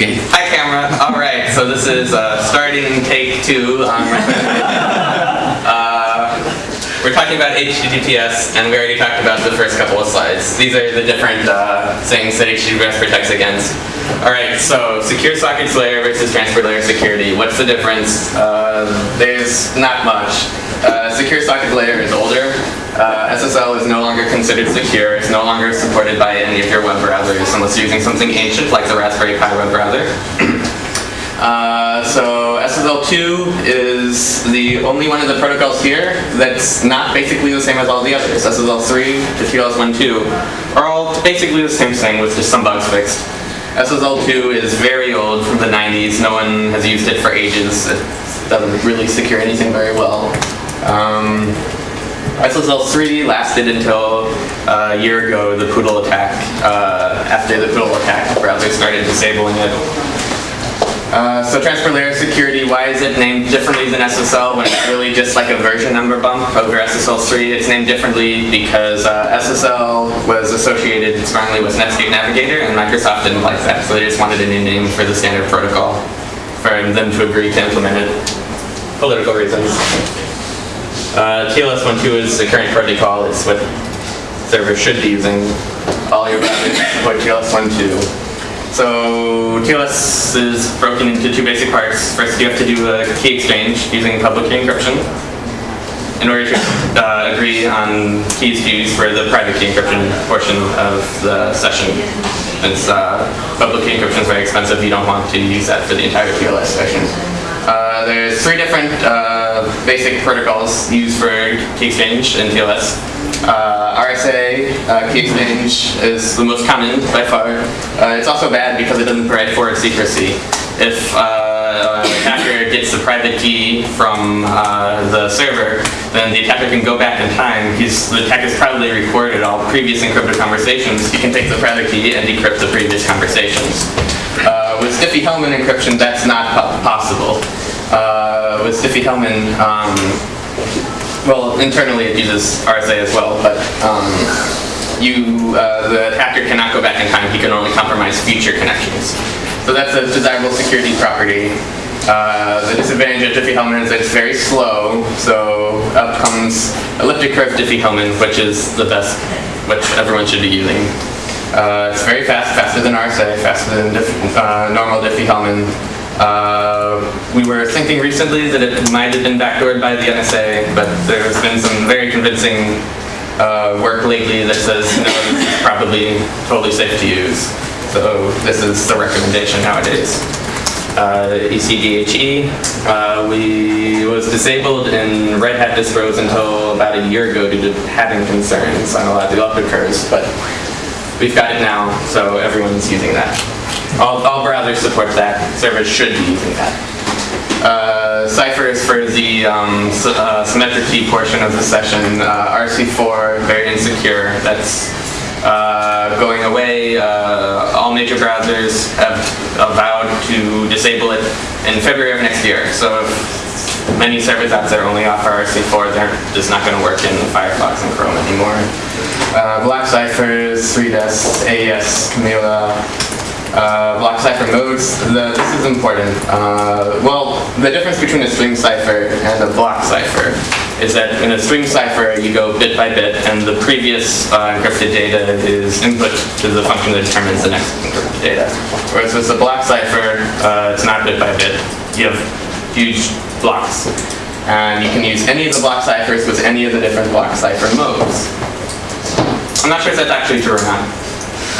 Okay. Hi, camera. All right, so this is uh, starting take two. Um, uh, we're talking about HTTPS, and we already talked about the first couple of slides. These are the different uh, things that HTTPS protects against. All right, so secure sockets layer versus transport layer security. What's the difference? Uh, there's not much. Uh, secure socket layer is older. Uh, SSL is no longer considered secure. It's no longer supported by any of your web browsers unless you're using something ancient like the Raspberry Pi web browser. Uh, so SSL2 is the only one of the protocols here that's not basically the same as all the others. SSL3 to TLS1.2 are all basically the same thing with just some bugs fixed. SSL2 is very old from the 90s. No one has used it for ages. It doesn't really secure anything very well. Um, SSL3 lasted until uh, a year ago, the Poodle attack. Uh, after the Poodle attack, the browser started disabling it. Uh, so transport layer security, why is it named differently than SSL when it's really just like a version number bump over SSL3? It's named differently because uh, SSL was associated strongly with Netscape Navigator and Microsoft didn't like that, so they just wanted a new name for the standard protocol for them to agree to implement it. Political reasons. Uh, TLS 1.2 is the current protocol. It's what servers should be using. All your browsers support TLS 1.2. So TLS is broken into two basic parts. First, you have to do a key exchange using public key encryption in order to uh, agree on keys to use for the private key encryption portion of the session. Since uh, public key encryption is very expensive, you don't want to use that for the entire TLS session. Uh, there's three different uh, basic protocols used for key exchange in TLS. Uh, RSA uh, key exchange is the most common by far. Uh, it's also bad because it doesn't provide forward secrecy. If an attacker gets the private key from the server, then the attacker can go back in time. He's, the attacker's probably recorded all previous encrypted conversations. He can take the private key and decrypt the previous conversations. Uh, with Diffie-Hellman encryption, that's not po possible. Uh, with Diffie-Hellman, um, well, internally it uses RSA as well, but um, you, uh, the attacker cannot go back in time. He can only compromise future connections. So that's a desirable security property. Uh, the disadvantage of Diffie-Hellman is that it's very slow, so up comes elliptic curve Diffie-Hellman, which is the best, which everyone should be using. Uh, it's very fast, faster than RSA, faster than Diff uh, normal Diffie-Hellman. Uh, we were thinking recently that it might have been backdoored by the NSA, but there's been some very convincing uh, work lately that says, no, this is probably totally safe to use. So this is the recommendation nowadays. Uh, ECDHE, uh, we was disabled in Red Hat distros until about a year ago due to having concerns on a lot of developers, but we've got it now, so everyone's using that. All, all browsers support that. Servers should be using that. Uh, Cypher is for the um, uh, symmetric key portion of the session. Uh, RC4, very insecure. That's uh, going away. Uh, all major browsers have vowed to disable it in February of next year. So many servers out there only offer RC4, they're just not going to work in Firefox and Chrome anymore. Uh, block ciphers, 3DES, AES, Camellia, uh, block cipher modes, the, this is important. Uh, well, the difference between a string cipher and a block cipher is that in a string cipher you go bit by bit and the previous uh, encrypted data is input to the function that determines the next encrypted data. Whereas with a block cipher, uh, it's not bit by bit. You have huge blocks. And you can use any of the block ciphers with any of the different block cipher modes. I'm not sure if that's actually true or not.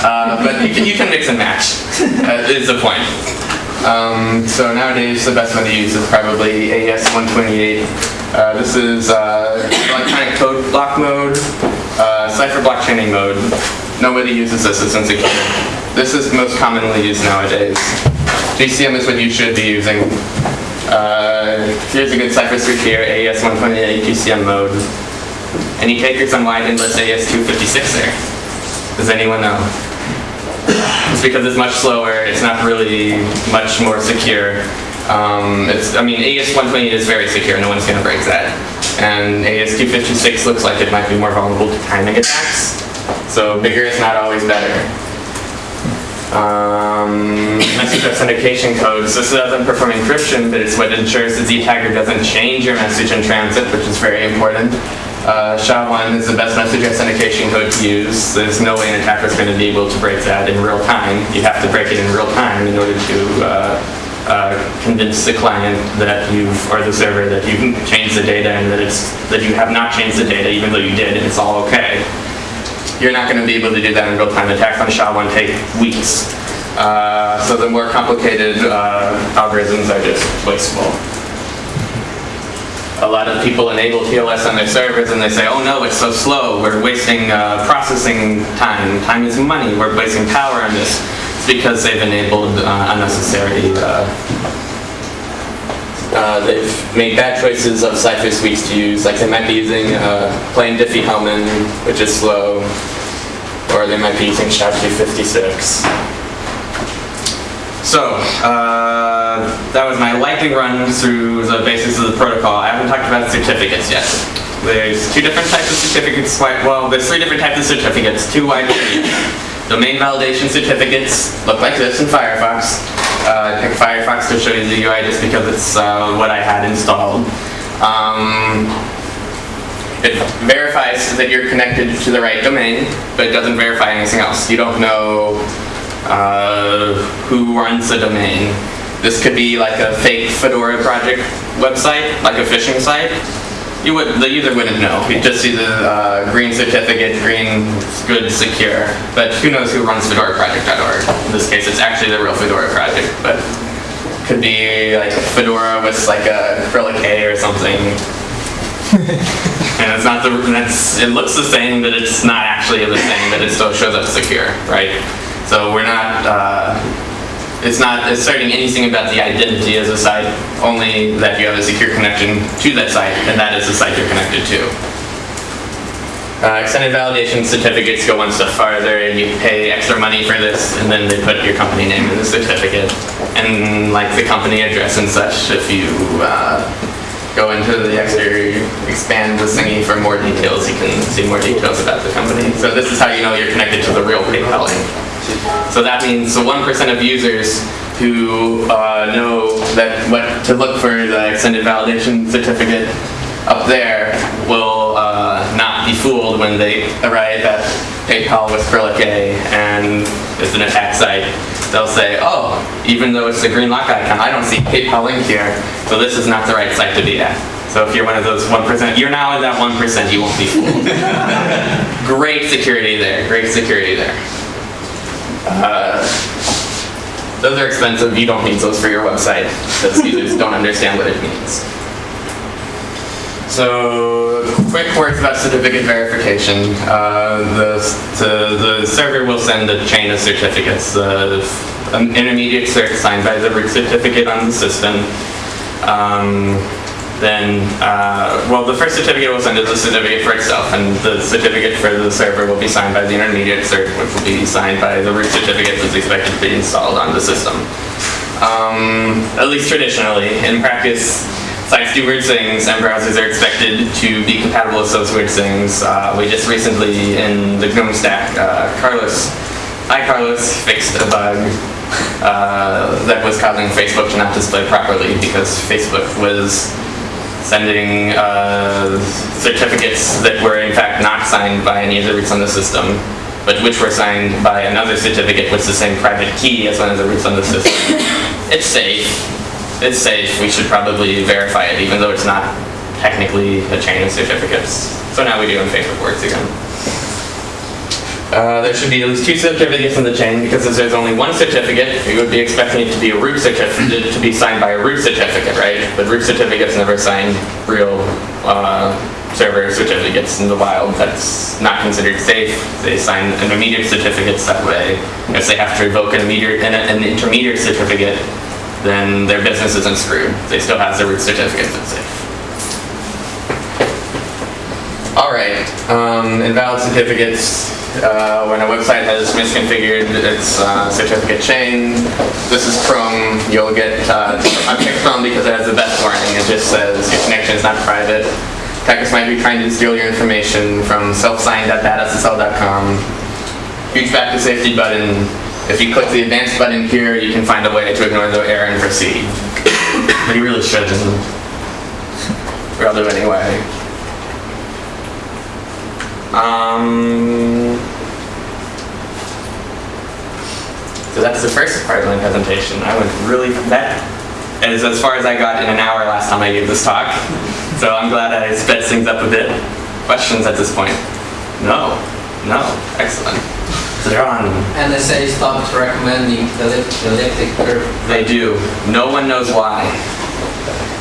Uh, but you can, you can mix and match, is the point. Um, so nowadays the best one to use is probably AES 128. Uh, this is uh, electronic codebook mode, uh, cipher blockchaining mode. Nobody uses this, it's insecure. This is most commonly used nowadays. GCM is what you should be using. Uh, here's a good cipher switch here, AES 128 GCM mode. Any takers on wide endless AES 256 there? Does anyone know? It's because it's much slower, it's not really much more secure. Um, it's, I mean, AES 128 is very secure, no one's gonna break that. And AES 256 looks like it might be more vulnerable to timing attacks. So bigger is not always better. Um, message authentication codes. This doesn't perform encryption, but it's what ensures the attacker doesn't change your message in transit, which is very important. Uh, SHA-1 is the best message authentication code to use. There's no way an attacker is going to be able to break that in real time. You have to break it in real time in order to uh, uh, convince the client that you've, or the server, that you've changed the data and that it's that you have not changed the data, even though you did, and it's all okay. You're not going to be able to do that in real time. Attacks on SHA-1 take weeks. Uh, so the more complicated uh, algorithms are just wasteful a lot of people enable TLS on their servers and they say, oh no, it's so slow, we're wasting uh, processing time, time is money, we're wasting power on this. It's because they've enabled uh, unnecessary, uh, uh they've made bad choices of cipher suites to use, like they might be using uh, plain Diffie-Hellman, which is slow, or they might be using SHA-256. So, uh, that was my lightning run through the basics of the protocol. I haven't talked about certificates yet. There's two different types of certificates. Well, there's three different types of certificates, two widely Domain validation certificates look like this in Firefox. Uh, I picked Firefox to show you the UI just because it's uh, what I had installed. Um, it verifies that you're connected to the right domain, but it doesn't verify anything else. You don't know uh, who runs the domain. This could be like a fake Fedora project website, like a phishing site. You would, the user wouldn't know. You'd just see the uh, green certificate, green good secure. But who knows who runs FedoraProject.org? In this case, it's actually the real Fedora project, but could be like Fedora with like a Cyrillic A or something. and it's not the, it looks the same, but it's not actually the same, but it still shows up secure, right? So we're not, uh, it's not asserting anything about the identity as a site, only that you have a secure connection to that site, and that is the site you're connected to. Uh, extended validation certificates go one step farther and you pay extra money for this and then they put your company name in the certificate and like the company address and such if you uh, go into the extra expand the thingy for more details you can see more details about the company so this is how you know you're connected to the real PayPal link so that means the 1% of users who uh, know that what to look for the extended validation certificate up there will uh, not be fooled when they arrive at PayPal with Cyrillic A and it's an attack site. They'll say, oh, even though it's the green lock icon, I don't see PayPal link here, so this is not the right site to be at. So if you're one of those 1%, you're now in that 1%, you won't be fooled. great security there, great security there. Uh, those are expensive. You don't need those for your website because users don't understand what it means. So, quick words about certificate verification. Uh, the, the server will send a chain of certificates. Uh, an intermediate cert signed by the root certificate on the system. Um, then, uh, well, the first certificate will send is the certificate for itself, and the certificate for the server will be signed by the intermediate cert, which will be signed by the root certificate that's expected to be installed on the system. Um, at least traditionally. In practice, sites do weird things, and browsers are expected to be compatible with those weird things. Uh, we just recently, in the GNOME stack, uh, Carlos, hi Carlos, fixed a bug uh, that was causing Facebook to not display properly because Facebook was sending uh, certificates that were in fact not signed by any of the roots on the system, but which were signed by another certificate with the same private key as one of the roots on the system. it's safe. It's safe. We should probably verify it, even though it's not technically a chain of certificates. So now we do in Facebook Works again. Uh, there should be at least two certificates in the chain because if there's only one certificate, you would be expecting it to be a root certificate to be signed by a root certificate, right? But root certificates never sign real uh, server certificates in the wild. That's not considered safe. They sign intermediate certificates that way. If they have to revoke an intermediate, an intermediate certificate, then their business isn't screwed. They still have the root certificate that's safe. All right, um, invalid certificates uh, when a website has misconfigured its uh, certificate chain. This is Chrome. You'll get, uh, I picked Chrome because it has the best warning. It just says your connection is not private. Attackers might be trying to steal your information from self-signed.badssl.com. Huge back to safety button. If you click the advanced button here, you can find a way to ignore the error and proceed. But you really shouldn't. Or I'll do it anyway. Um, so that's the first part of my presentation. I went really, that is as far as I got in an hour last time I gave this talk. So I'm glad I sped things up a bit. Questions at this point? No, no, excellent. So they're on. NSA stopped recommending the elliptic curve. They do. No one knows why.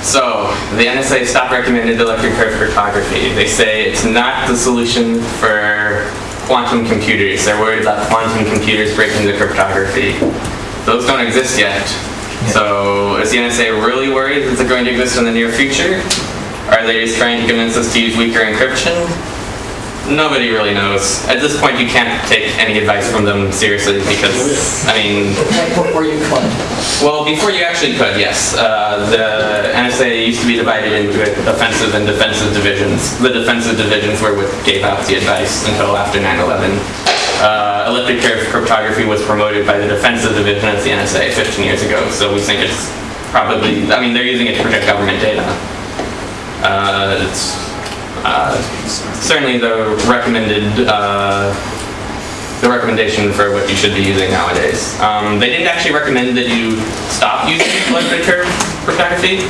So, the NSA stopped recommended elliptic curve cryptography. They say it's not the solution for quantum computers. They're worried about quantum computers breaking the cryptography. Those don't exist yet. So, is the NSA really worried that they're going to exist in the near future? Are they just trying to convince us to use weaker encryption? Nobody really knows. At this point, you can't take any advice from them seriously because, I mean, Like before you could. well, before you actually could, yes. Uh, the NSA used to be divided into offensive and defensive divisions. The defensive divisions were what gave out the advice until after 9/11. Uh, elliptic curve cryptography was promoted by the defensive division of the NSA 15 years ago, so we think it's probably. I mean, they're using it to protect government data. Uh, it's certainly the recommended. Uh, the recommendation for what you should be using nowadays. Um, they didn't actually recommend that you stop using elliptic curve cryptography.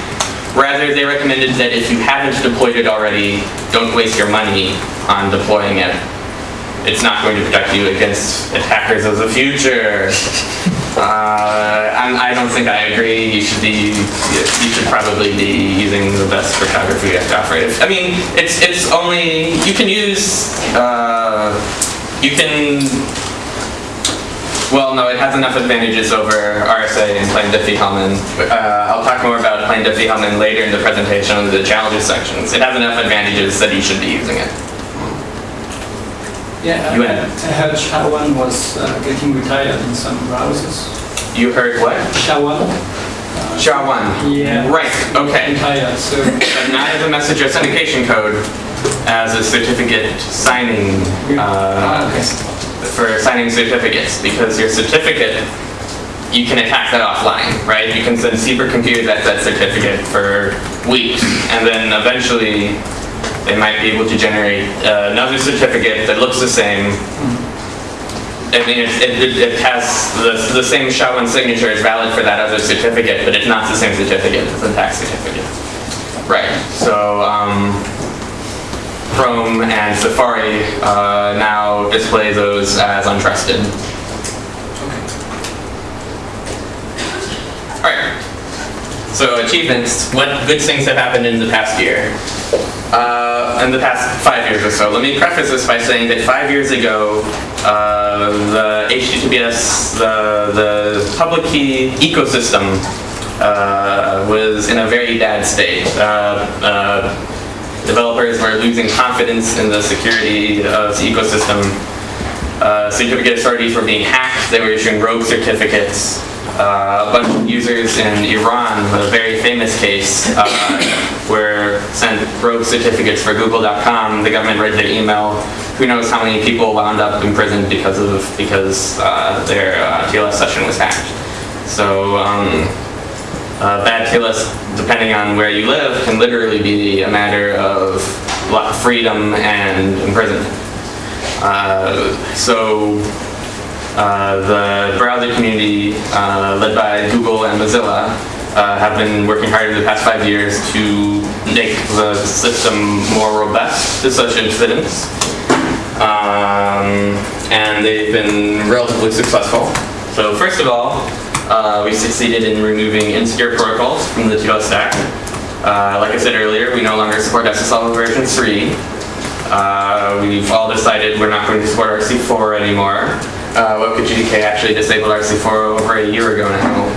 Rather, they recommended that if you haven't deployed it already, don't waste your money on deploying it. It's not going to protect you against attackers of the future. Uh, I'm, don't think I agree. You should be, you should probably be using the best to operate. I mean, it's it's only you can use. Uh, you can, well, no, it has enough advantages over RSA and plain Diffie-Hellman. Uh, I'll talk more about plain Diffie-Hellman later in the presentation on the challenges sections. It has enough advantages that you should be using it. Yeah, You I heard SHA-1 was uh, getting retired in some browsers. You heard what? SHA-1? SHA-1. Yeah. Right, okay. Retired, so But not as a message authentication code, as a certificate signing, Ah, uh, okay. for signing certificates, because your certificate, you can attack that offline, right? You can send supercomputers at that certificate for weeks, and then eventually they might be able to generate uh, another certificate that looks the same. I mean, it, it, it has the, the same SHA-1 signature is valid for that other certificate, but it's not the same certificate, it's a tax certificate. Right, so, um, Chrome and Safari uh, now display those as untrusted. Alright. So achievements, what good things have happened in the past year? Uh, in the past five years or so. Let me preface this by saying that five years ago, uh, the HTTPS, the, the public key ecosystem uh, was in a very bad state. Uh, uh, developers were losing confidence in the security of the ecosystem. Uh, certificate authorities were being hacked. They were issuing rogue certificates. Uh, a bunch of users in Iran, a very famous case, uh, were sent rogue certificates for Google.com. The government read their email. Who knows how many people wound up in prison because of because uh, their uh, TLS session was hacked. So. Um, uh, bad TLS, depending on where you live, can literally be a matter of freedom and imprisonment. Uh, so uh, the browser community, uh, led by Google and Mozilla, uh, have been working hard in the past five years to make the system more robust to such incidents. Um, and they've been relatively successful. So first of all, uh, we succeeded in removing insecure protocols from the TLS stack. Uh, like I said earlier, we no longer support SSL version 3. Uh, we've all decided we're not going to support RC4 anymore. Uh, WebKit GTK actually disabled RC4 over a year ago now.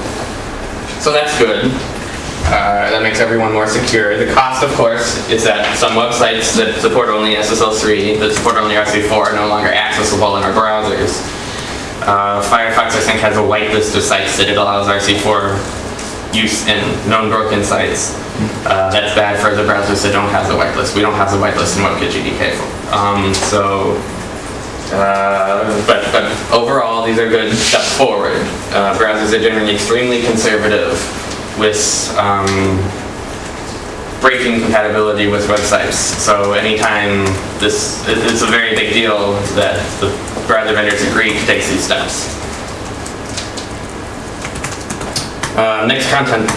So that's good. Uh, that makes everyone more secure. The cost, of course, is that some websites that support only SSL3, that support only RC4, are no longer accessible in our browsers. Uh, Firefox, I think, has a whitelist of sites that it allows RC4 use in known broken sites. Uh, that's bad for the browsers that don't have the whitelist. We don't have the whitelist in WebKit GTK. Um, so Uh, but, but overall, these are good steps forward. Uh, browsers are generally extremely conservative with um, breaking compatibility with websites. So anytime this, it- it's a very big deal that the browser vendors agree to take these steps. Uh, mixed content.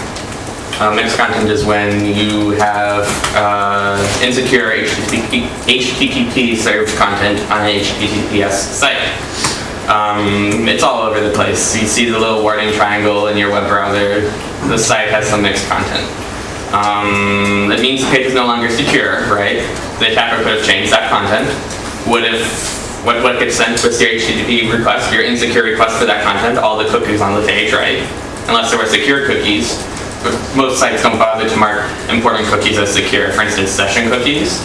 Uh, mixed content is when you have uh, insecure HTTP, HTTP served content on an HTTPS site. Um, it's all over the place. You see the little warning triangle in your web browser. The site has some mixed content. Um, that means the page is no longer secure, right? The attacker could have changed that content. What if what, what gets sent with your HTTP request, your insecure request for that content, all the cookies on the page, right? Unless there were secure cookies. Most sites don't bother to mark important cookies as secure. For instance, session cookies.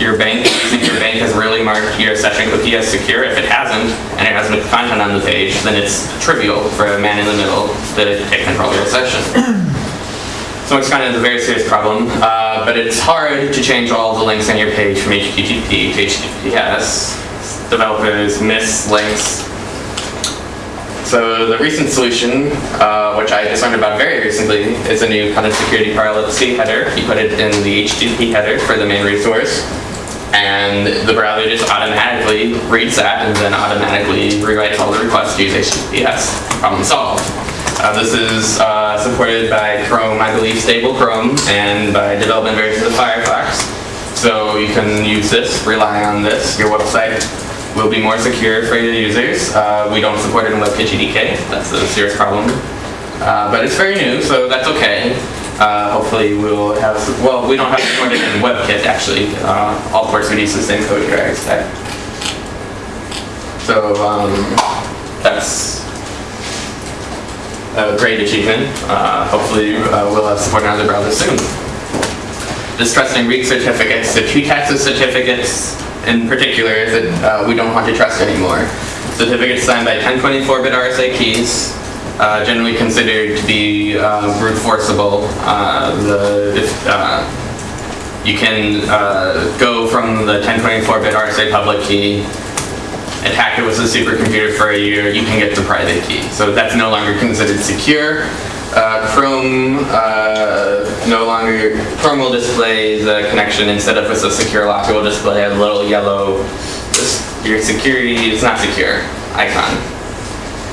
Your bank, using your bank has really marked your session cookie as secure. If it hasn't, and it has mixed content on the page, then it's trivial for a man in the middle to take control of your session. So it's kind of a very serious problem, uh, but it's hard to change all the links on your page from HTTP to HTTPS. Developers miss links. So the recent solution, uh, which I just learned about very recently, is a new content security policy header. You put it in the HTTP header for the main resource, and the browser just automatically reads that and then automatically rewrites all the requests to use HTTPS. Problem solved. Uh, this is uh, supported by Chrome, I believe, stable Chrome, and by development versions of Firefox. So you can use this, rely on this. Your website will be more secure for your users. Uh, we don't support it in WebKit GTK. That's a serious problem. Uh, but it's very new, so that's okay. Uh, hopefully we'll have, well, we don't have support in WebKit actually. Uh, all ports use the same code here, I expect. So um, that's a great achievement. Uh, hopefully uh, we'll have support in other browsers soon. Distrusting weak certificates. The two types of certificates in particular that uh, we don't want to trust anymore. Certificates signed by 1024-bit RSA keys, uh, generally considered to be uh, brute forceable. Uh, the, if, uh, you can uh, go from the 1024-bit RSA public key, attack it with a supercomputer for a year, you can get the private key. So that's no longer considered secure. Uh, Chrome uh, no longer, Chrome will display the connection instead of with a secure lock, it will display a little yellow, your security is not secure icon.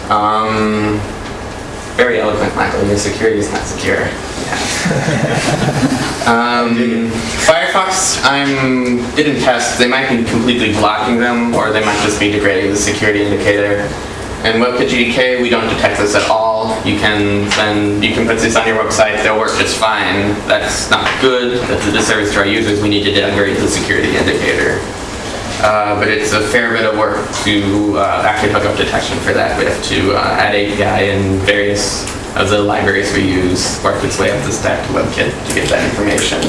Um, very eloquent, Michael, your security is not secure. Yeah. Um, Firefox, I'm didn't test. They might be completely blocking them, or they might just be degrading the security indicator. And WebKit GTK, we don't detect this at all. You can then you can put this on your website; they'll work just fine. That's not good. That's a disservice to our users. We need to degrade the security indicator. Uh, but it's a fair bit of work to uh, actually hook up detection for that. We have to uh, add API and various of the libraries we use work its way up the stack to WebKit to get that information.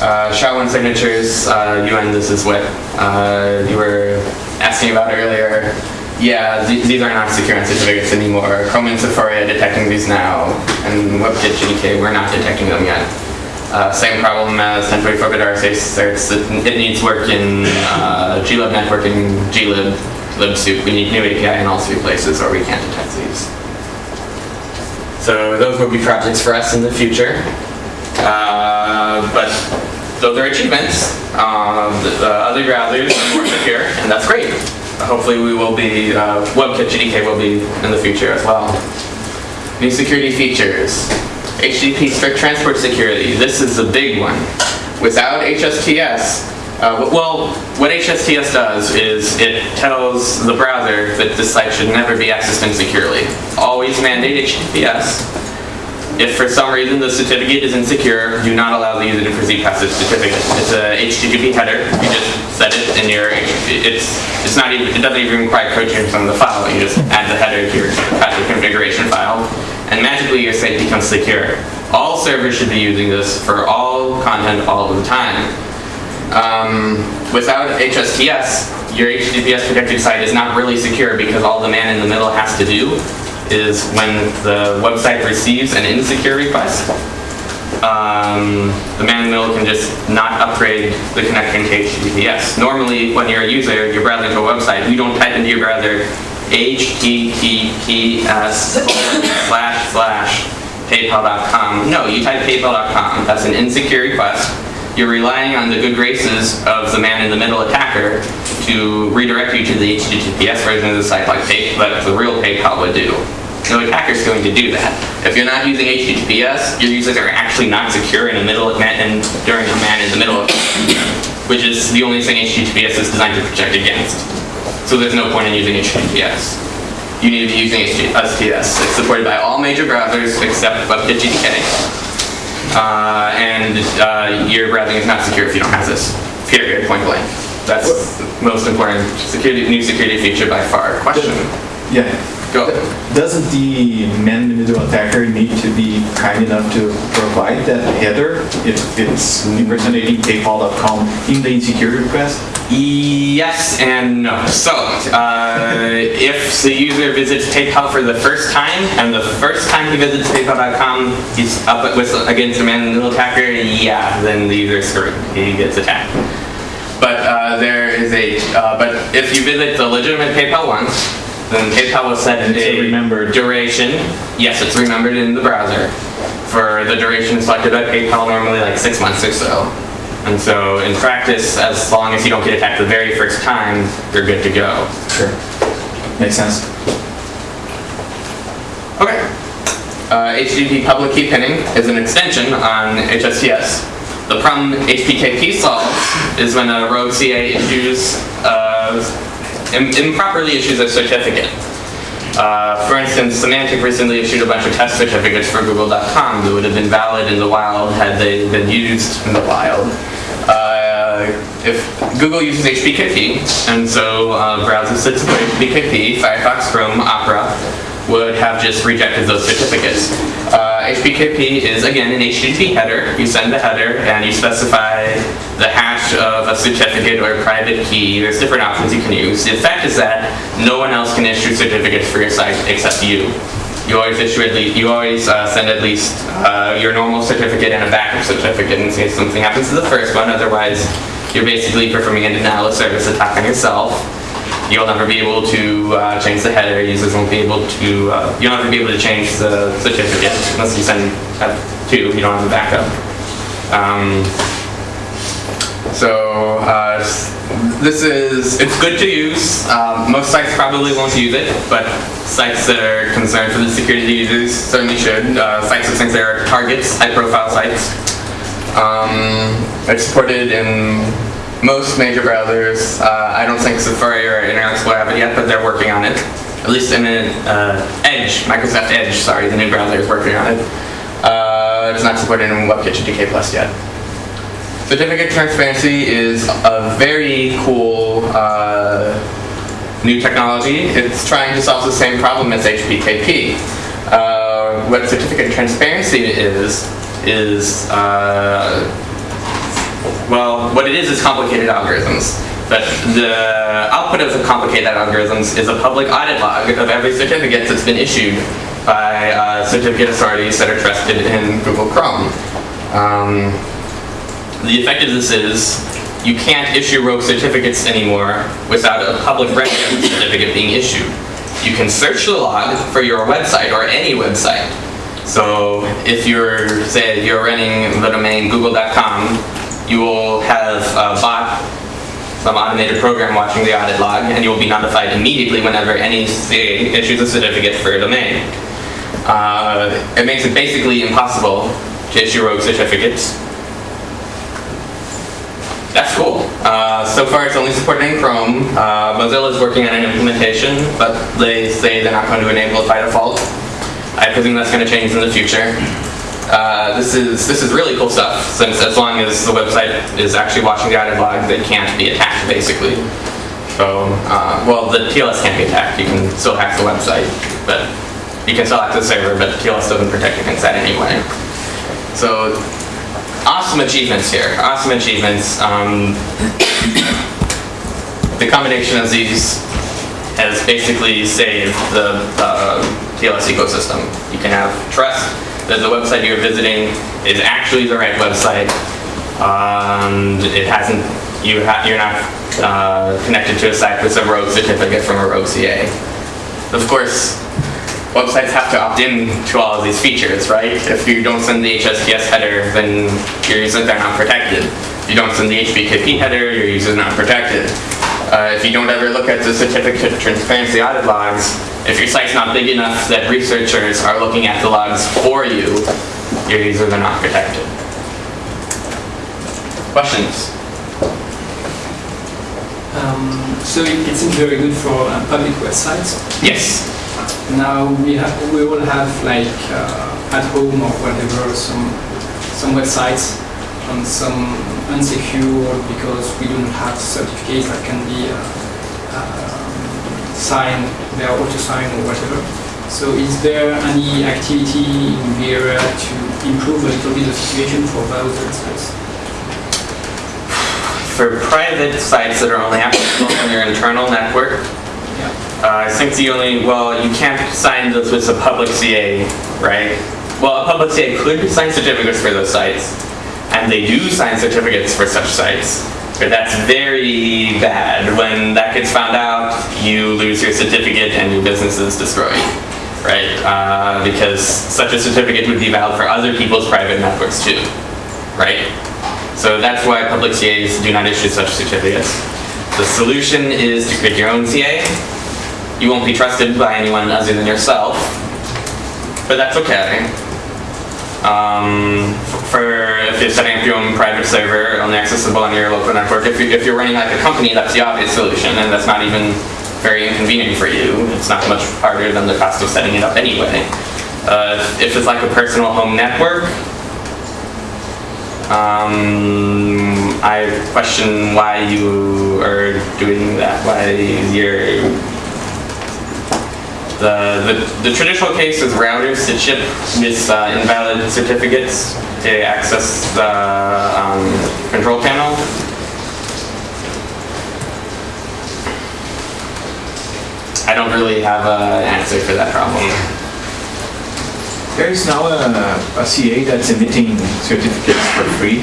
Uh, SHA-1 signatures, uh, UN, this is what uh, you were asking about earlier. Yeah, th these are not secure certificates anymore. Chrome and Safari are detecting these now, and WebKit GTK, we're not detecting them yet. Uh, same problem as 1024-bit RSA certs. It, it needs work in uh, glib network and glib, libsoup. We need new API in all three places or we can't detect these. So those will be projects for us in the future. Uh, but those are achievements. Um, the, the other browsers are more secure, and that's great. Hopefully we will be, uh, WebKit GTK will be in the future as well. New security features. HTTP strict transport security. This is a big one. Without HSTS, uh, well, what HSTS does is it tells the browser that this site should never be accessed insecurely. Always mandate HTTPS. If for some reason the certificate is insecure, do not allow the user to proceed past this certificate. It's a HTTP header. You just set it in your. It's it's not even. It doesn't even require code change from the file. You just add the header to your passive configuration file, and magically your site becomes secure. All servers should be using this for all content all the time. Um, without HSTS, your HTTPS protected site is not really secure because all the man in the middle has to do is when the website receives an insecure request, um, the man in the middle can just not upgrade the connection to HTTPS. Normally, when you're a user, you're browsing to a website, you don't type into your browser https slash slash paypal.com. No, you type paypal.com. That's an insecure request. You're relying on the good graces of the man in the middle attacker to redirect you to the HTTPS version of the site like pay, like the real PayPal would do. No attacker's going to do that. If you're not using HTTPS, your users are actually not secure in the middle of and during the man in the middle, of which is the only thing HTTPS is designed to protect against. So there's no point in using HTTPS. You need to be using HTTPS. It's supported by all major browsers except WebKit GTK. Uh, and uh, your browsing is not secure if you don't have this. Period. Point blank. That's the most important security, new security feature by far. Question. Yeah. Go. Doesn't the man in the middle attacker need to be kind enough to provide that header if it's impersonating paypal.com in the insecurity request? Yes and no. So, uh, if the user visits PayPal for the first time, and the first time he visits PayPal.com, he's up against a man in the middle attacker, yeah, then the user's screwed. He gets attacked. But uh, there is a. Uh, but if you visit the legitimate PayPal once, then PayPal will set a remembered. duration. Yes, it's remembered in the browser for the duration selected by PayPal, normally like six months or so. And so, in practice, as long as you don't get attacked the very first time, you're good to go. Sure. Makes sense. Okay. Uh, HTTP public key pinning is an extension on HSTS. The problem HPKP solves is when a rogue CA issues, uh, improperly issues a certificate. Uh, for instance, Symantec recently issued a bunch of test certificates for Google.com that would have been valid in the wild had they been used in the wild. Uh, if Google uses HPKP, and so uh, browsers that support HPKP, Firefox, Chrome, Opera, would have just rejected those certificates. HPKP is again an HTTP header. You send the header and you specify the hash of a certificate or a private key. There's different options you can use. The effect is that no one else can issue certificates for your site except you. You always issue at least, you always uh, send at least uh, your normal certificate and a backup certificate in case something happens to the first one. Otherwise, you're basically performing a denial of service attack on yourself. You'll never be able to uh, change the header. Users won't be able to. Uh, you'll never be able to change the certificate unless you send have two. You don't have a backup. Um, so uh, this is it's good to use. Um, most sites probably won't use it, but sites that are concerned for the security of users certainly should. Uh, sites that think they're targets, high-profile sites. Um, it's supported in most major browsers. Uh, I don't think Safari or Internet Explorer have it yet, but they're working on it. At least in uh, Edge, Microsoft Edge, sorry, the new browser is working on it. Uh, it's not supported in WebKit GTK Plus yet. Certificate transparency is a very cool uh, new technology. It's trying to solve the same problem as HPKP. Uh, what certificate transparency is, is, uh, well, what it is is complicated algorithms. But the output of the complicated algorithms is a public audit log of every certificate that's been issued by uh, certificate authorities that are trusted in Google Chrome. Um, the effect of this is you can't issue rogue certificates anymore without a public record certificate being issued. You can search the log for your website or any website. So if you're, say, you're running the domain google.com, you will have a bot, some automated program watching the audit log, and you will be notified immediately whenever any CA issues a certificate for a domain. Uh, it makes it basically impossible to issue rogue certificates. That's cool. Uh, so far, it's only supported in Chrome. Uh, Mozilla is working on an implementation, but they say they're not going to enable it by default. I presume that's going to change in the future. Uh, this is this is really cool stuff. Since as long as the website is actually watching the audit log, they can't be attacked basically. So, uh, well, the TLS can't be attacked. You can still hack the website, but you can still hack the server, but TLS doesn't protect against that anyway. So awesome achievements here. Awesome achievements. Um, the combination of these has basically saved the uh, TLS ecosystem. You can have trust that the website you're visiting is actually the right website. Um, it hasn't, you ha- you're not uh, connected to a site with a rogue certificate from a rogue CA. Of course, websites have to opt in to all of these features, right? If you don't send the HSTS header, then your users are not protected. If you don't send the HPKP header, your users are not protected. Uh, if you don't ever look at the certificate of transparency audit logs, if your site's not big enough that researchers are looking at the logs for you, your users are not protected. Questions? Um, so it, it seems very good for uh, public websites. Yes. Now we have we will have like uh, at home or whatever some some websites on some unsecure because we don't have certificates that can be uh, um, signed, they are auto signed or whatever. So is there any activity in the area to improve a little bit the situation for those sites? For private sites that are only accessible on your internal network, Yeah. Uh, I think the only, well, you can't sign those with a public CA, right? Well, a public CA could sign certificates for those sites, and they do sign certificates for such sites. But that's very bad. When that gets found out, you lose your certificate and your business is destroyed, right? Uh, because such a certificate would be valid for other people's private networks too, right? So that's why public CAs do not issue such certificates. The solution is to create your own CA. You won't be trusted by anyone other than yourself, but that's okay. Um, for if you're setting up your own private server only accessible on your local network, if, you, if you're running like a company, that's the obvious solution, and that's not even very inconvenient for you. It's not much harder than the cost of setting it up anyway. Uh, if it's like a personal home network, um, I question why you are doing that. Why you're the the, the traditional case is routers that ship with uh, invalid certificates to access the um, control panel. I don't really have an answer for that problem. There is now a, a CA that's emitting certificates for free.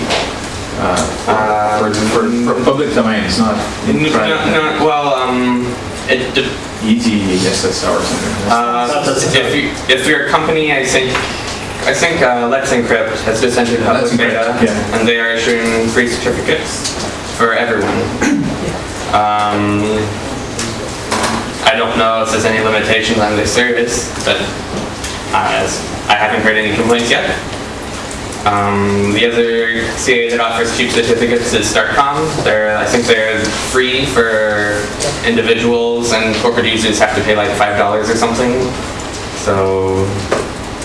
uh, For, for, for public domain, it's not in No, private. no, well, um, it, de- Easy SSR or something. Uh, if you, if you're a company, I think, I think uh, Let's Encrypt has just entered public Let's beta, yeah. and they are issuing free certificates for everyone. Um, I don't know if there's any limitations on their service, but uh, I haven't heard any complaints yet. Um, the other CA that offers cheap certificates is StartCom. They're, I think they're free for individuals and corporate users have to pay like five dollars or something. So,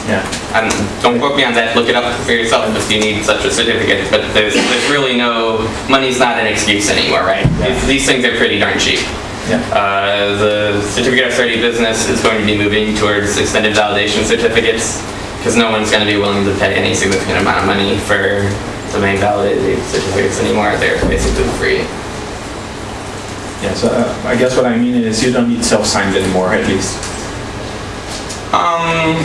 Yeah. um, don't quote me on that. Look it up for yourself if you need such a certificate. But there's, there's really no money's not an excuse anymore, right? These, these things are pretty darn cheap. Yeah. Uh, the certificate of sturdy business is going to be moving towards extended validation certificates because no one's going to be willing to pay any significant amount of money for domain validated certificates anymore. They're basically free. Yeah, so uh, I guess what I mean is you don't need self-signed anymore, at least. Um,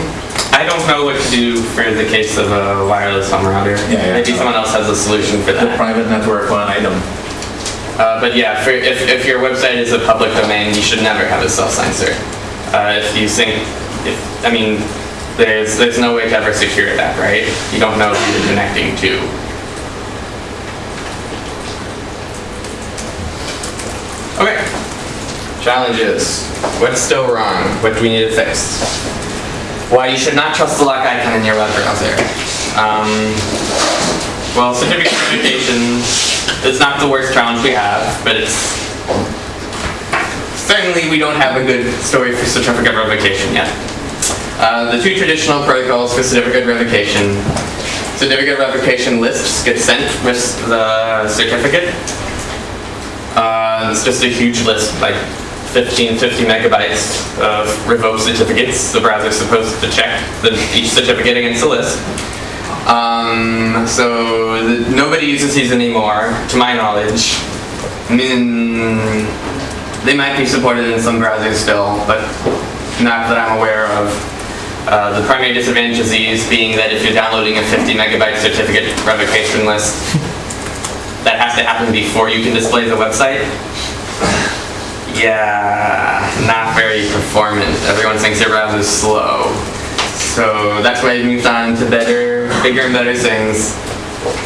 I don't know what to do for the case of a wireless home router. Yeah, yeah. Maybe someone else has a solution for The that. private network one, I don't. Uh, but yeah, for, if, if your website is a public domain, you should never have a self-sign cert. Uh, if you think, if, I mean, there's, there's no way to ever secure that, right? You don't know who you're connecting to. Okay. Challenges. What's still wrong? What do we need to fix? Why you should not trust the lock icon in your web browser. Um, well, certificate verification is not the worst challenge we have, but it's certainly we don't have a good story for certificate revocation yet. Uh, the two traditional protocols for certificate revocation. Certificate revocation lists get sent with the certificate. Uh, it's just a huge list, like 15, 50 megabytes of revoked certificates. The browser's supposed to check the, each certificate against the list. Um, so the, nobody uses these anymore, to my knowledge. I mean, they might be supported in some browsers still, but not that I'm aware of. Uh, the primary disadvantage of these being that if you're downloading a 50 megabyte certificate revocation list, that has to happen before you can display the website. Yeah, not very performant. Everyone thinks your browser's slow. So that's why I moved on to better, bigger and better things.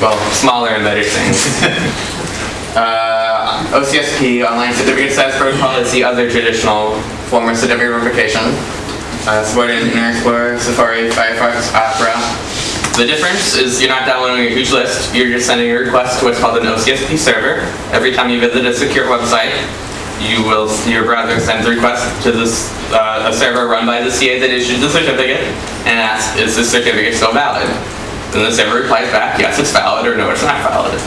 Well, smaller and better things. uh, OCSP, Online Certificate Status Protocol, is the other traditional form of certificate verification. Uh, supported in Internet Explorer, Safari, Firefox, Opera. The difference is you're not downloading a huge list, you're just sending a request to what's called an OCSP server. Every time you visit a secure website, you will, your browser sends a request to this, uh, a server run by the CA that issued the certificate and asks, is this certificate still valid? Then the server replies back, yes, it's valid, or no, it's not valid. If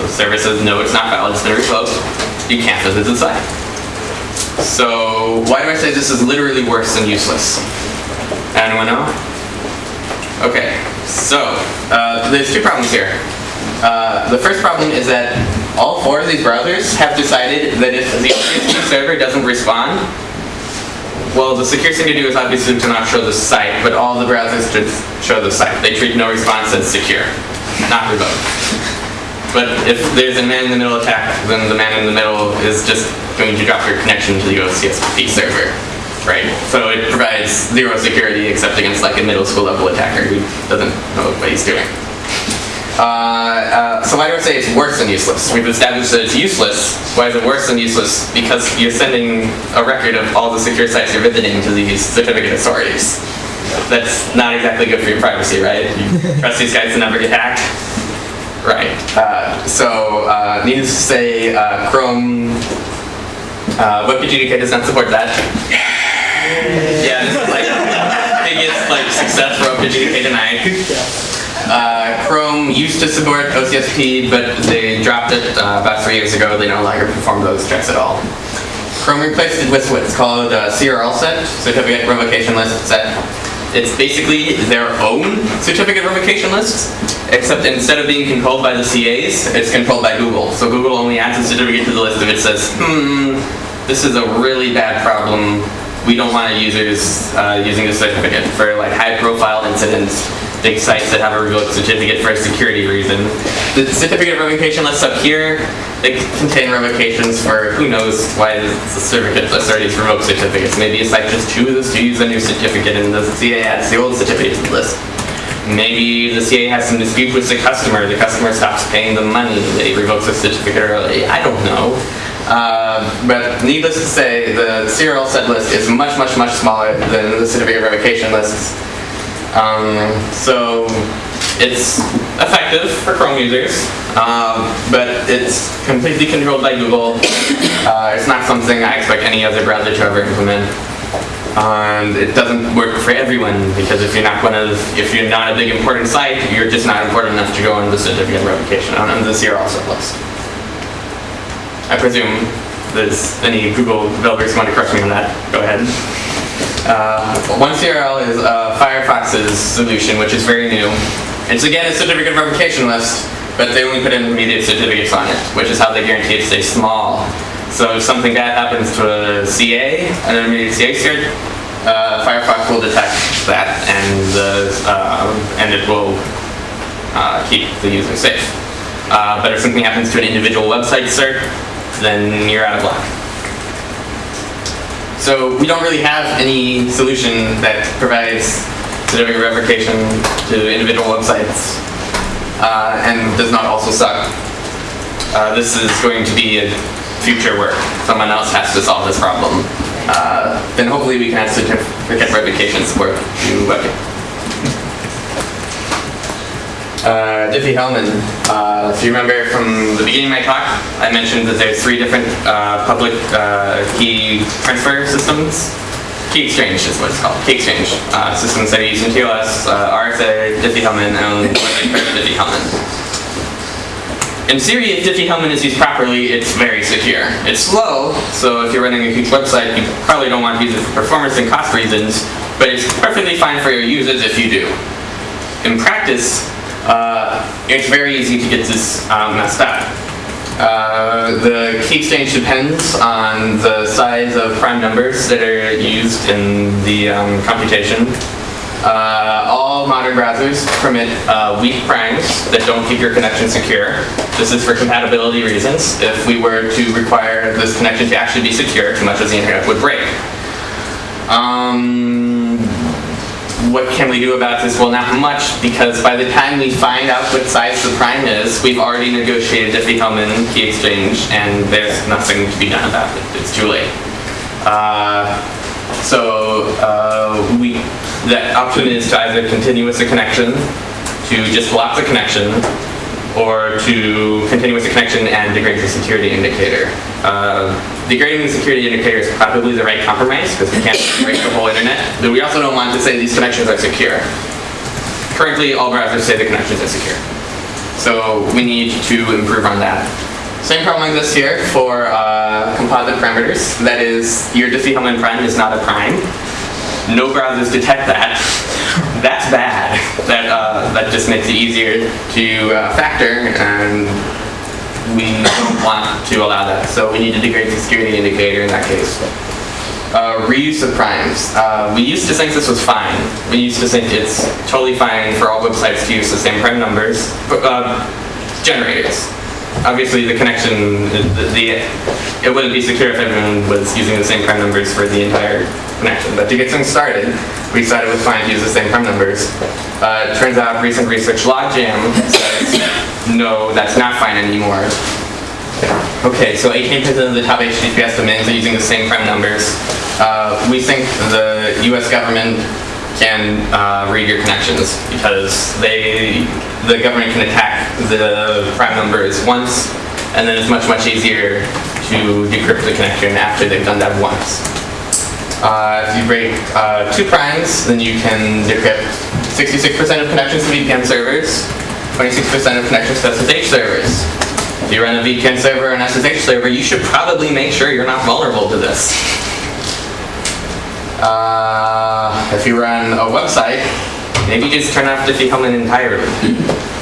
the server says, no, it's not valid, it's been revoked, you can't visit the site. So why do I say this is literally worse than useless? Anyone know? Okay, so uh, there's two problems here. Uh, the first problem is that all four of these browsers have decided that if the OCSP server doesn't respond, well, the secure thing to do is obviously to not show the site, but all the browsers should show the site. They treat no response as secure, not revoked. But if there's a man-in-the-middle attack, then the man in the middle is just going to drop your connection to the OCSP server, right? So it provides zero security except against like a middle school level attacker who doesn't know what he's doing. Uh, uh, so why do I say it's worse than useless? We've established that it's useless. Why is it worse than useless? Because you're sending a record of all the secure sites you're visiting to these certificate authorities. That's not exactly good for your privacy, right? You trust these guys to never get hacked? Right. Uh, so, uh, needless to say, uh, Chrome uh, does not support that. Yeah, this is like biggest like success for OpenGDK tonight. Uh, Chrome used to support OCSP, but they dropped it uh, about three years ago. They no longer perform those checks at all. Chrome replaced it with what's called uh, CRL set, Certificate Revocation List set. It's basically their own certificate revocation list, except instead of being controlled by the CAs, it's controlled by Google. So Google only adds a certificate to the list if it says, hmm, this is a really bad problem. We don't want users uh, using this certificate for like high profile incidents, big sites that have a revoked certificate for a security reason. The certificate revocation lists up here, they contain revocations for who knows why the certificate authorities revoke certificates. Maybe a site just chooses to use a new certificate and the CA adds the old certificate to the list. Maybe the CA has some dispute with the customer, the customer stops paying the money, they revoke the certificate early. I don't know. Uh, but needless to say, the CRL set list is much, much, much smaller than the certificate revocation lists. Um, so it's effective for Chrome users, um, but it's completely controlled by Google. Uh, it's not something I expect any other browser to ever implement. And it doesn't work for everyone because if you're not one of, if you're not a big important site, you're just not important enough to go on the certificate revocation on the CRL list. I presume there's any Google developers who want to correct me on that. Go ahead. Uh, OneCRL is uh, Firefox's solution, which is very new. It's again a certificate revocation list, but they only put in intermediate certificates on it, which is how they guarantee it stays small. So if something bad happens to a CA, an intermediate CA cert, uh, Firefox will detect that and the uh, and it will uh, keep the user safe. Uh, but if something happens to an individual website cert, then you're out of luck. So we don't really have any solution that provides certificate revocation to individual websites uh, and does not also suck. Uh, this is going to be a future work. Someone else has to solve this problem. Uh, then hopefully we can add certificate revocation support to WebKit. Uh, Diffie-Hellman. Uh, if you remember from the beginning of my talk, I mentioned that there's three different uh, public uh, key transfer systems. Key exchange is what it's called. Key exchange uh, systems that are using TLS, uh, RSA, Diffie-Hellman, and Diffie-Hellman. In theory, if Diffie-Hellman is used properly, it's very secure. It's slow, so if you're running a huge website, you probably don't want to use it for performance and cost reasons, but it's perfectly fine for your users if you do. In practice, uh, it's very easy to get this um, messed up. Uh, the key exchange depends on the size of prime numbers that are used in the um, computation. Uh, all modern browsers permit uh, weak primes that don't keep your connection secure. This is for compatibility reasons. If we were to require this connection to actually be secure, too much of the internet would break. Um, what can we do about this? Well, not much, because by the time we find out what size the prime is, we've already negotiated Diffie-Hellman key exchange, and there's nothing to be done about it. It's too late. Uh, so uh, we, that option is to either continue with the connection, to just block the connection, or to continue with the connection and degrade the security indicator. Uh, degrading the security indicator is probably the right compromise because we can't break the whole internet, but we also don't want to say these connections are secure. Currently, all browsers say the connections are secure. So we need to improve on that. Same problem exists here for uh, composite parameters. That is, your Diffie-Hellman prime is not a prime. No browsers detect that. That's bad. That uh, that just makes it easier to uh, factor, and we don't want to allow that. So we need to degrade the security indicator in that case. Uh, reuse of primes. Uh, we used to think this was fine. We used to think it's totally fine for all websites to use the same prime numbers. But, uh, generators. Obviously, the connection, the, the, it wouldn't be secure if everyone was using the same prime numbers for the entire connection. But to get things started, we it was fine to use the same prime numbers. Uh, turns out recent research logjam says, no, that's not fine anymore. Okay, so 18% of the top HTTPS domains are using the same prime numbers. Uh, we think the US government can uh, read your connections because they, the government can attack the prime numbers once, and then it's much, much easier to decrypt the connection after they've done that once. Uh, if you break uh, two primes, then you can decrypt 66% of connections to VPN servers, 26% of connections to SSH servers. If you run a VPN server and SSH server, you should probably make sure you're not vulnerable to this. Uh, if you run a website, maybe just turn off Diffie-Hellman entirely.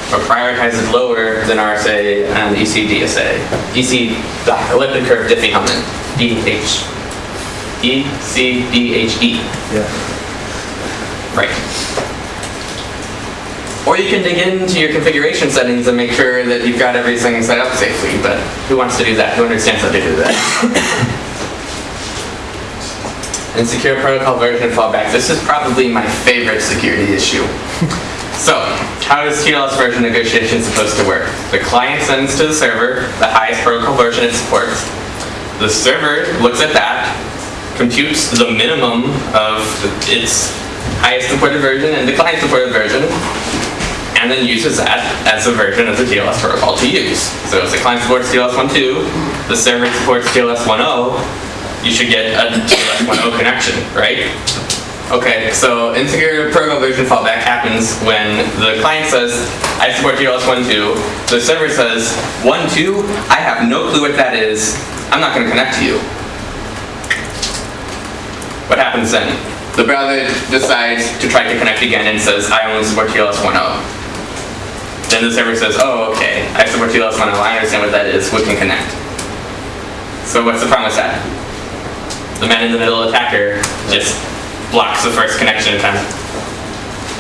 Or prioritize it lower than RSA and ECDSA. EC, the elliptic curve Diffie-Hellman. DH. E-C-D-H-E. Yeah. Right. Or you can dig into your configuration settings and make sure that you've got everything set up safely, but who wants to do that? Who understands how to do that? and secure protocol version fallback. This is probably my favorite security issue. so, how is TLS version negotiation supposed to work? The client sends to the server the highest protocol version it supports. The server looks at that, computes the minimum of its highest supported version and the client supported version, and then uses that as a version of the TLS protocol to use. So if the client supports TLS 1.2, the server supports TLS 1.0, you should get a TLS 1.0 connection, right? Okay, so insecure protocol version fallback happens when the client says, I support TLS 1.2, the server says, 1.2, I have no clue what that is, I'm not going to connect to you. What happens then? The browser decides to try to connect again and says, I only support TLS 1.0. Then the server says, oh, okay, I support TLS 1.0, I understand what that is, we can connect. So what's the problem with that? The man in the middle attacker just blocks the first connection attempt.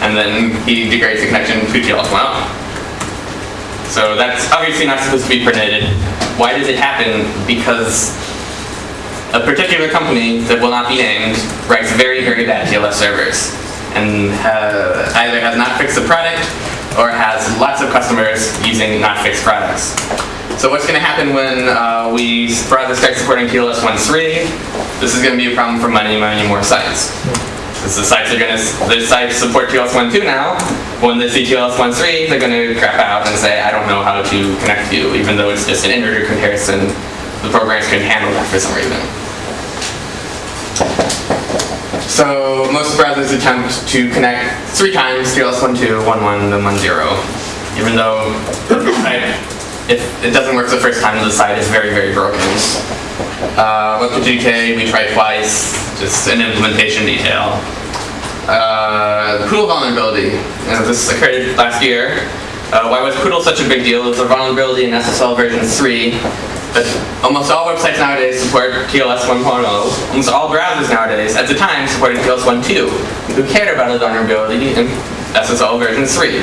And then he degrades the connection to TLS 1.0. So that's obviously not supposed to be permitted. Why does it happen? Because a particular company that will not be named writes very, very bad TLS servers and uh, either has not fixed the product or has lots of customers using not fixed products. So what's going to happen when uh, we browser start supporting TLS 1.3? This is going to be a problem for many, many more sites. Because the sites are going to, the sites support TLS 1.2 now. When they see TLS 1.3, they're going to crap out and say, I don't know how to connect to you, even though it's just an integer comparison. The programs can handle that for some reason. So most browsers attempt to connect three times TLS 1.2, 1.1, then 1.0. Even though if it doesn't work the first time, the site is very, very broken. Uh, WebKit we tried twice, just an implementation detail. Uh, Poodle vulnerability. This occurred last year. Uh, why was Poodle such a big deal? It was a vulnerability in SSL version 3 But almost all websites nowadays support TLS 1.0. Almost all browsers nowadays, at the time, supported TLS 1.2. Who cared about a vulnerability in SSL version 3?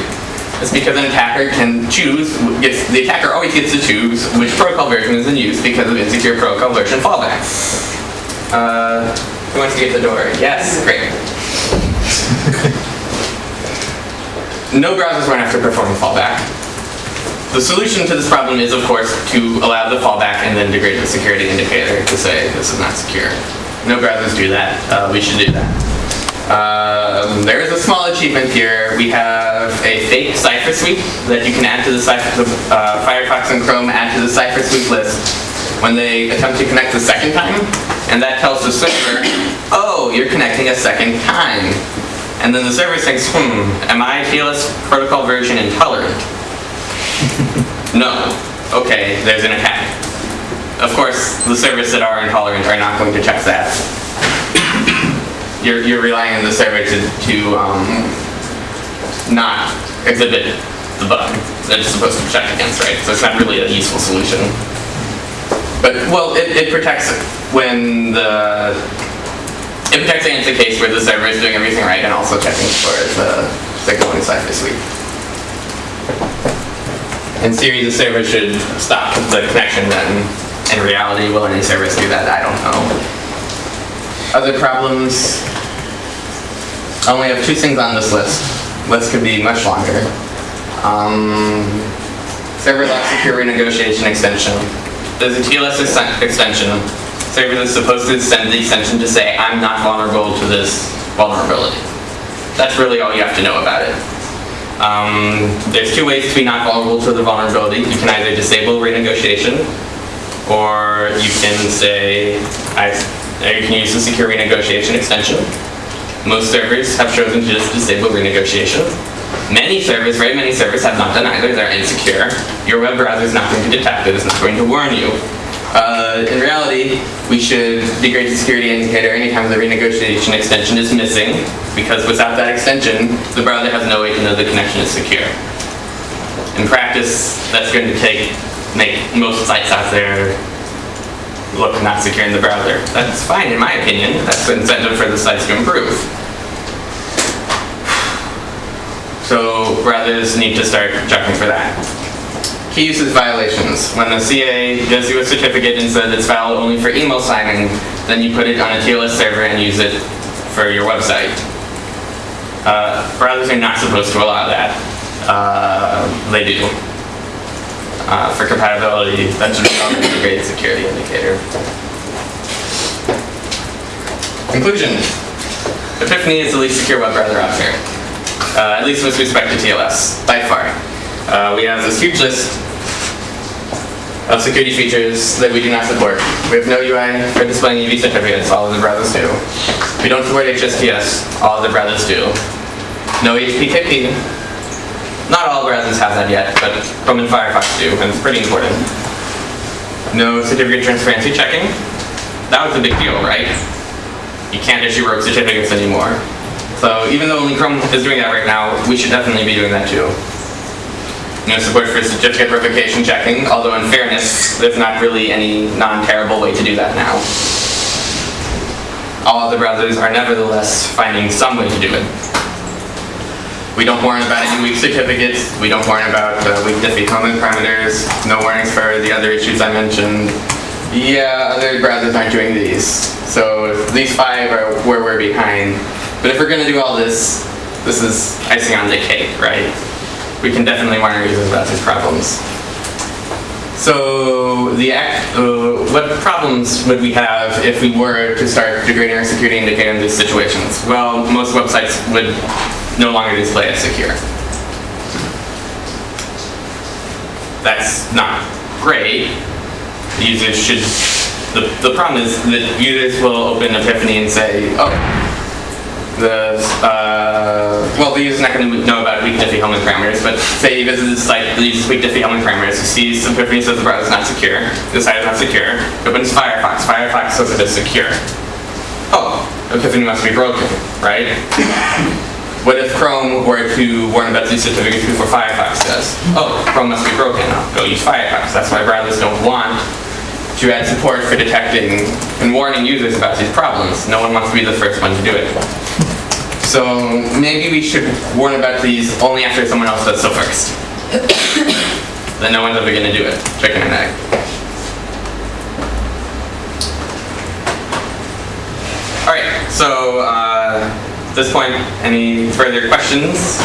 It's because an attacker can choose, gets, the attacker always gets to choose which protocol version is in use because of insecure protocol version fallback. Uh, who wants to get the door? Yes, great. No browsers run after performing fallback. The solution to this problem is, of course, to allow the fallback and then degrade the security indicator to say this is not secure. No browsers do that. Uh, we should do that. Um, there is a small achievement here. We have a fake cipher suite that you can add to the, cipher, uh, Firefox and Chrome add to the cipher suite list when they attempt to connect the second time, and that tells the server, oh, you're connecting a second time. And then the server thinks, hmm, am I TLS protocol version intolerant? no. Okay, there's an attack. Of course, the servers that are intolerant are not going to check that. you're, you're relying on the server to, to um, not exhibit the bug that it's supposed to check against, right? So it's not really a useful solution. But, well, it, it protects when the... It protects against the case where the server is doing everything right and also checking for the signal inside the suite. In theory, the server should stop the connection then. In reality, will any service do that? I don't know. Other problems? I only have two things on this list. List could be much longer. Um, server lock secure renegotiation extension. There's a TLS extension. Server is supposed to send the extension to say, I'm not vulnerable to this vulnerability. That's really all you have to know about it. Um, there's two ways to be not vulnerable to the vulnerability. You can either disable renegotiation, or you can say, I, you can use the secure renegotiation extension. Most servers have chosen to just disable renegotiation. Many servers, very many servers have not done either. They're insecure. Your web browser is not going to detect it. It's not going to warn you. Uh, in reality, we should degrade the security indicator anytime the renegotiation extension is missing, because without that extension, the browser has no way to know the connection is secure. In practice, that's going to take make most sites out there look not secure in the browser. That's fine in my opinion. That's the incentive for the sites to improve. So browsers need to start checking for that. Key uses violations. When the CA gives you a certificate and says it's valid only for email signing, then you put it on a TLS server and use it for your website. Uh, browsers are not supposed to allow that. Uh, they do. Uh, for compatibility, that should be an integrated security indicator. Conclusion. Epiphany is the least secure web browser out there. Uh, at least with respect to TLS, by far. Uh, we have this huge list of security features that we do not support. We have no UI for displaying EV certificates, all of the browsers do. We don't support HSTS, all of the browsers do. No HPKP, not all browsers have that yet, but Chrome and Firefox do, and it's pretty important. No certificate transparency checking. That was a big deal, right? You can't issue rogue certificates anymore. So even though only Chrome is doing that right now, we should definitely be doing that too. No support for certificate revocation checking, although in fairness, there's not really any non-terrible way to do that now. All other browsers are nevertheless finding some way to do it. We don't warn about any weak certificates. We don't warn about uh, weak diffie-Hellman parameters. No warnings for the other issues I mentioned. Yeah, other browsers aren't doing these. So these five are where we're behind. But if we're going to do all this, this is icing on the cake, right? We can definitely warn our users about these problems. So the uh, what problems would we have if we were to start degrading our security indicator in these situations? Well, most websites would no longer display as secure. That's not great. Users should, the, the problem is that users will open Epiphany and say, oh, the, uh, well, the user's not going to know about weak Diffie-Hellman parameters, but say he visits the site that uses weak Diffie-Hellman parameters, he sees Epiphany says the browser is not secure, the site is not secure, opens Firefox, Firefox says it is secure. Oh, Epiphany must be broken, right? What if Chrome were to warn about these certificates before Firefox does? Oh, Chrome must be broken. I'll go use Firefox. That's why browsers don't want to add support for detecting and warning users about these problems. No one wants to be the first one to do it. So maybe we should warn about these only after someone else does so first. then no one's ever going to do it. Chicken and egg. All right. So uh, at this point, any further questions?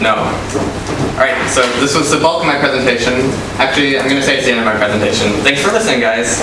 No. All right. So this was the bulk of my presentation. Actually, I'm going to say it's the end of my presentation. Thanks for listening, guys.